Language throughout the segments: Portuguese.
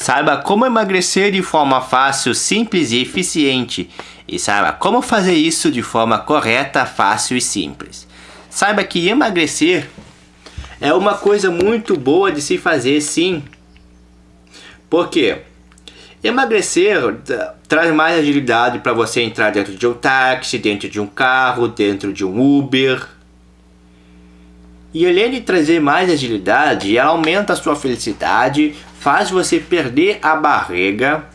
Saiba como emagrecer de forma fácil, simples e eficiente. E saiba como fazer isso de forma correta, fácil e simples. Saiba que emagrecer é uma coisa muito boa de se fazer sim. Por quê? Emagrecer traz mais agilidade para você entrar dentro de um táxi, dentro de um carro, dentro de um Uber. E além de trazer mais agilidade, ela aumenta a sua felicidade, faz você perder a barriga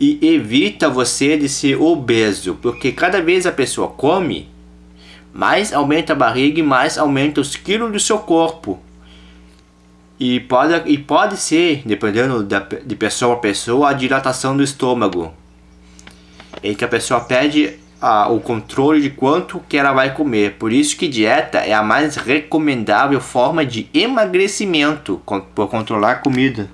e evita você de ser obeso, porque cada vez a pessoa come, mais aumenta a barriga e mais aumenta os quilos do seu corpo. E pode, e pode ser, dependendo da, de pessoa a pessoa, a dilatação do estômago. Em que a pessoa perde a, o controle de quanto que ela vai comer. Por isso que dieta é a mais recomendável forma de emagrecimento por controlar a comida.